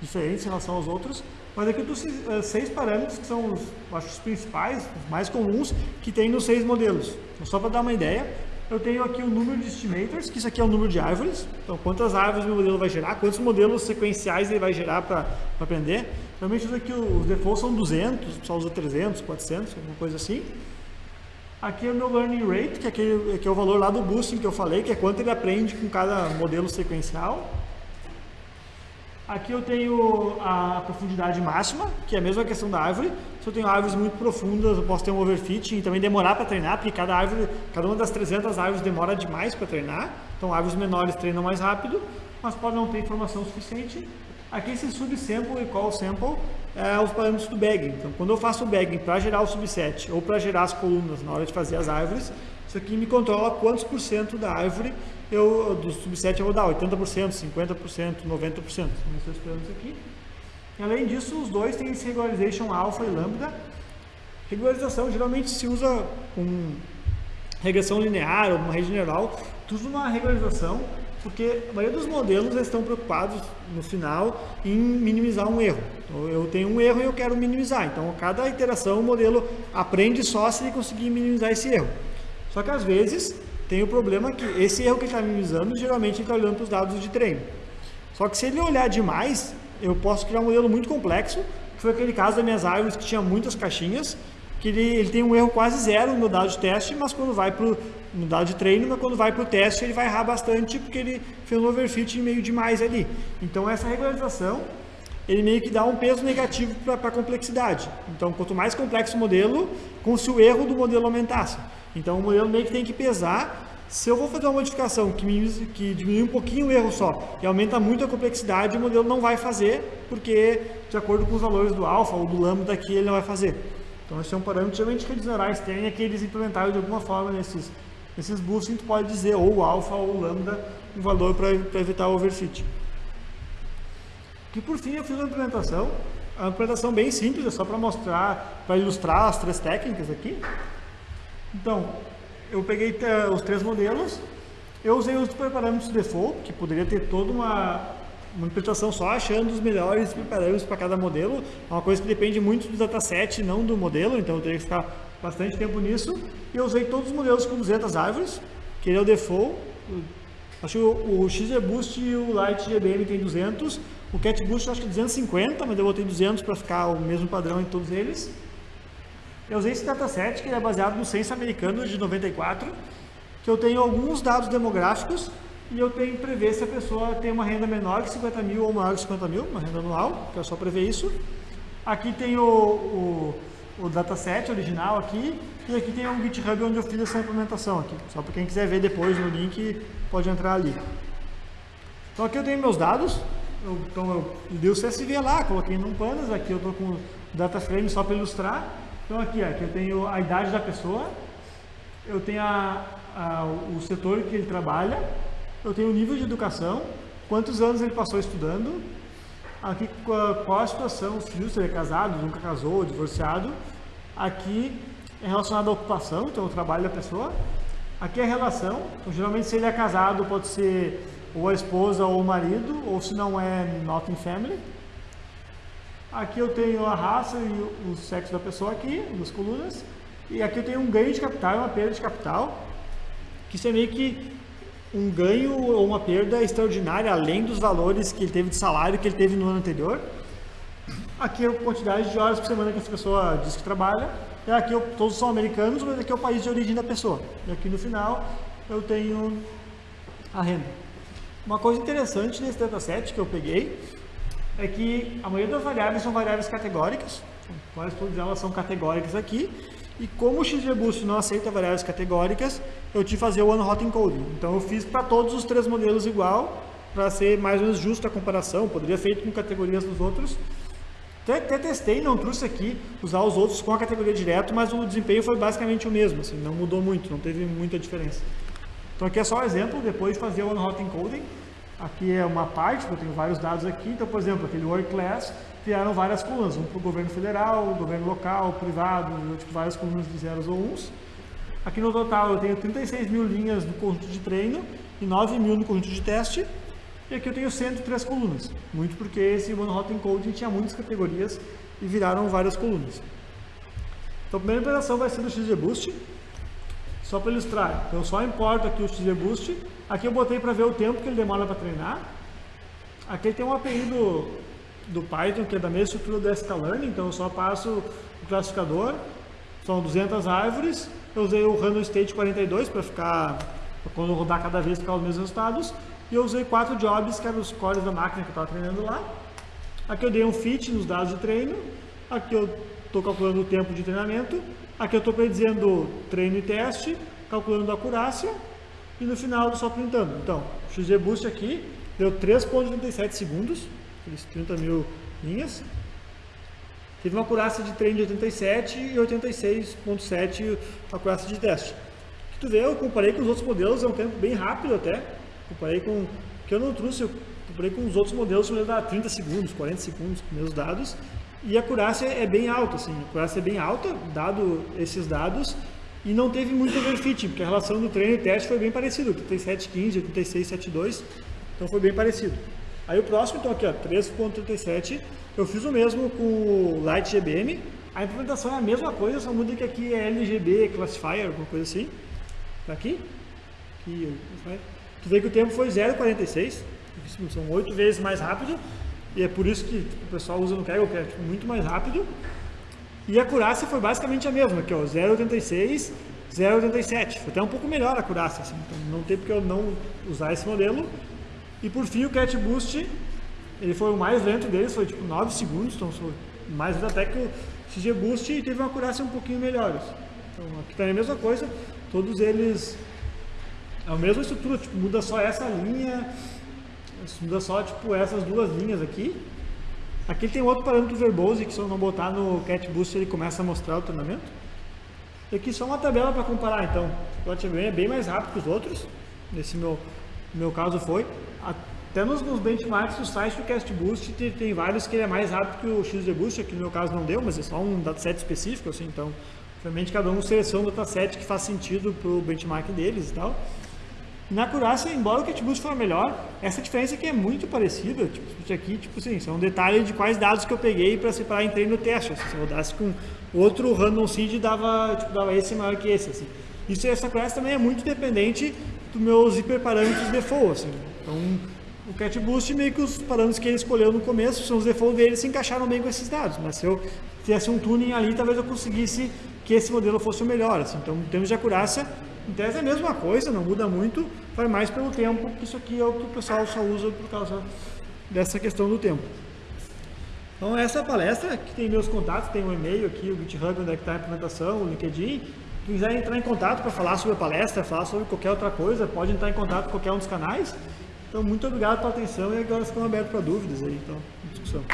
diferentes em relação aos outros, mas aqui eu estou seis parâmetros que são os, acho, os principais, os mais comuns, que tem nos seis modelos. Então, só para dar uma ideia, eu tenho aqui o número de estimators, que isso aqui é o número de árvores. Então, quantas árvores meu modelo vai gerar, quantos modelos sequenciais ele vai gerar para aprender. Normalmente, aqui os defaults são 200, o pessoal usa 300, 400, alguma coisa assim. Aqui é o meu learning rate, que é, aquele, que é o valor lá do boosting que eu falei, que é quanto ele aprende com cada modelo sequencial. Aqui eu tenho a profundidade máxima, que é a mesma questão da árvore. Se eu tenho árvores muito profundas, eu posso ter um overfitting e também demorar para treinar, porque cada árvore, cada uma das 300 árvores demora demais para treinar. Então árvores menores treinam mais rápido, mas pode não ter informação suficiente. Aqui esse subsample e call sample é os parâmetros do bagging. Então quando eu faço o bagging para gerar o subset ou para gerar as colunas na hora de fazer as árvores, isso aqui me controla quantos por cento da árvore eu, do subset eu vou dar 80%, 50%, 90%. São esses parâmetros aqui. E, além disso, os dois têm esse regularization alpha e lambda. Regularização geralmente se usa com regressão linear ou uma rede neural. Tu usa uma regularização porque a maioria dos modelos estão preocupados no final em minimizar um erro. Então, eu tenho um erro e eu quero minimizar. Então, cada iteração o modelo aprende só se ele conseguir minimizar esse erro. Só que às vezes tem o problema que esse erro que ele está minimizando, geralmente ele está olhando para os dados de treino. Só que se ele olhar demais, eu posso criar um modelo muito complexo, que foi aquele caso das minhas árvores que tinha muitas caixinhas, que ele, ele tem um erro quase zero no dado de teste, mas quando vai para no dado de treino, mas quando vai para o teste ele vai errar bastante porque ele fez um overfit meio demais ali. Então essa regularização ele meio que dá um peso negativo para a complexidade. Então quanto mais complexo o modelo, como se o erro do modelo aumentasse. Então o modelo meio que tem que pesar se eu vou fazer uma modificação que, me, que diminui um pouquinho o erro só e aumenta muito a complexidade, o modelo não vai fazer, porque de acordo com os valores do alfa ou do lambda aqui, ele não vai fazer. Então esse é um parâmetro geralmente que redes neurais têm, é que eles implementaram de alguma forma nesses, nesses boosting, tu pode dizer ou alfa ou lambda um valor para evitar o overfit. E por fim eu fiz uma implementação, uma implementação bem simples, é só para mostrar, para ilustrar as três técnicas aqui. Então, eu peguei os três modelos, eu usei os parâmetros default, que poderia ter toda uma, uma interpretação só achando os melhores parâmetros para cada modelo, é uma coisa que depende muito do dataset, não do modelo, então eu teria que ficar bastante tempo nisso. E eu usei todos os modelos com 200 árvores, que ele é o default. Acho que o, o XGBoost e o Light GBM tem 200, o CatBoost acho que 250, mas eu botei 200 para ficar o mesmo padrão em todos eles. Eu usei esse dataset, que é baseado no censo americano de 94, que eu tenho alguns dados demográficos e eu tenho que prever se a pessoa tem uma renda menor que 50 mil ou maior que 50 mil, uma renda anual, que é só prever isso. Aqui tem o, o, o dataset original aqui, e aqui tem um GitHub onde eu fiz essa implementação aqui. Só para quem quiser ver depois no link, pode entrar ali. Então aqui eu tenho meus dados, eu, então eu dei o CSV lá, coloquei num Pandas, aqui eu estou com o data frame só para ilustrar. Então aqui, aqui eu tenho a idade da pessoa, eu tenho a, a, o setor que ele trabalha, eu tenho o nível de educação, quantos anos ele passou estudando, aqui qual a situação, se ele é casado, nunca casou, divorciado, aqui é relacionado à ocupação, então o trabalho da pessoa, aqui é a relação, então geralmente se ele é casado pode ser ou a esposa ou o marido, ou se não é not in family, Aqui eu tenho a raça e o sexo da pessoa aqui, duas colunas. E aqui eu tenho um ganho de capital e uma perda de capital. Que isso é meio que um ganho ou uma perda extraordinária, além dos valores que ele teve de salário que ele teve no ano anterior. Aqui é a quantidade de horas por semana que essa pessoa diz que trabalha. E aqui eu, todos são americanos, mas aqui é o país de origem da pessoa. E aqui no final eu tenho a renda. Uma coisa interessante nesse dataset que eu peguei é que a maioria das variáveis são variáveis categóricas, quase todas elas são categóricas aqui, e como o XGBoost não aceita variáveis categóricas, eu tive que fazer o One Hot Encoding. Então eu fiz para todos os três modelos igual, para ser mais ou menos justa a comparação, poderia feito com categorias dos outros. Até, até, testei, não trouxe aqui, usar os outros com a categoria direto, mas o desempenho foi basicamente o mesmo, assim, não mudou muito, não teve muita diferença. Então aqui é só um exemplo, depois de fazer o One Hot Encoding, Aqui é uma parte, eu tenho vários dados aqui, então, por exemplo, aquele Work Class, vieram várias colunas, um para o governo federal, governo local, privado, tipo, várias colunas de zeros ou uns. Aqui no total eu tenho 36 mil linhas no conjunto de treino e 9 mil no conjunto de teste. E aqui eu tenho 103 colunas, muito porque esse One Encoding tinha muitas categorias e viraram várias colunas. Então a primeira operação vai ser do XGBoost, só para ilustrar. Então eu só importo aqui o XGBoost Aqui eu botei para ver o tempo que ele demora para treinar. Aqui tem um API do, do Python, que é da mesma estrutura do sklearn, então eu só passo o classificador, são 200 árvores, eu usei o random state 42 para ficar, pra quando eu rodar cada vez ficar os mesmos resultados, e eu usei quatro jobs, que eram os cores da máquina que eu estava treinando lá. Aqui eu dei um fit nos dados de treino, aqui eu estou calculando o tempo de treinamento, aqui eu estou predizendo treino e teste, calculando a acurácia, e no final só printando. Então, o XGBoost aqui deu 3.37 segundos, aqueles 30 mil linhas. Teve uma acurácia de treino de 87 e 86.7 acurácia de teste. Que tu vê, eu comparei com os outros modelos, é um tempo bem rápido até. Comparei com, que eu não trouxe, eu comparei com os outros modelos, que dá 30 segundos, 40 segundos com meus dados. E a acurácia é bem alta, assim, a acurácia é bem alta, dado esses dados, e não teve muito overfitting, porque a relação do treino e teste foi bem parecido, 37,15, 86,72, então foi bem parecido. Aí o próximo, então aqui ó, 3.37, eu fiz o mesmo com o Light GBM, a implementação é a mesma coisa, só muda que aqui é LGB Classifier, alguma coisa assim, tá aqui, aqui tu vê que o tempo foi 0,46, são oito vezes mais rápido, e é por isso que o pessoal usa no Kaggle, que é tipo, muito mais rápido, e a acurácia foi basicamente a mesma, aqui ó, 0,86, 0,87. Foi até um pouco melhor a acurácia, assim, então não tem porque eu não usar esse modelo. E por fim o Cat Boost, ele foi o mais lento deles, foi tipo 9 segundos, então foi mais lento até que o XG Boost e teve uma acurácia um pouquinho melhor. Assim. Então aqui também é a mesma coisa, todos eles é a mesma estrutura, tipo, muda só essa linha, muda só tipo essas duas linhas aqui, Aqui tem outro parâmetro verbose que se eu não botar no Cat Boost ele começa a mostrar o treinamento. E aqui só uma tabela para comparar então. O HTML é bem mais rápido que os outros, nesse meu, meu caso foi. Até nos, nos benchmarks do site do Cast Boost tem, tem, vários que ele é mais rápido que o XGBoost, aqui no meu caso não deu, mas é só um dataset específico, assim, então obviamente cada um seleciona um dataset que faz sentido para o benchmark deles e tal. Na acurácia, embora o Catboost for melhor, essa diferença aqui é muito parecida. Tipo, aqui, tipo assim, isso é um detalhe de quais dados que eu peguei para separar em treino no teste. Assim, se eu rodasse com outro random seed, dava, tipo, dava esse maior que esse. Assim. Isso, essa acurácia também é muito dependente dos meus hiperparâmetros default. Assim. Então, o CatBoost, meio que os parâmetros que ele escolheu no começo, são os default dele, se encaixaram bem com esses dados. Mas se eu fizesse um tuning ali, talvez eu conseguisse que esse modelo fosse o melhor. Assim. Então, em termos de acurácia, em tese é a mesma coisa, não muda muito, vai mais pelo tempo, que isso aqui é o que o pessoal só usa por causa dessa questão do tempo. Então essa palestra, que tem meus contatos, tem um e-mail aqui, o GitHub, onde é que está a implementação, o LinkedIn. Quem quiser entrar em contato para falar sobre a palestra, falar sobre qualquer outra coisa, pode entrar em contato com qualquer um dos canais. Então muito obrigado pela atenção e agora estamos abertos para dúvidas aí, então, discussão.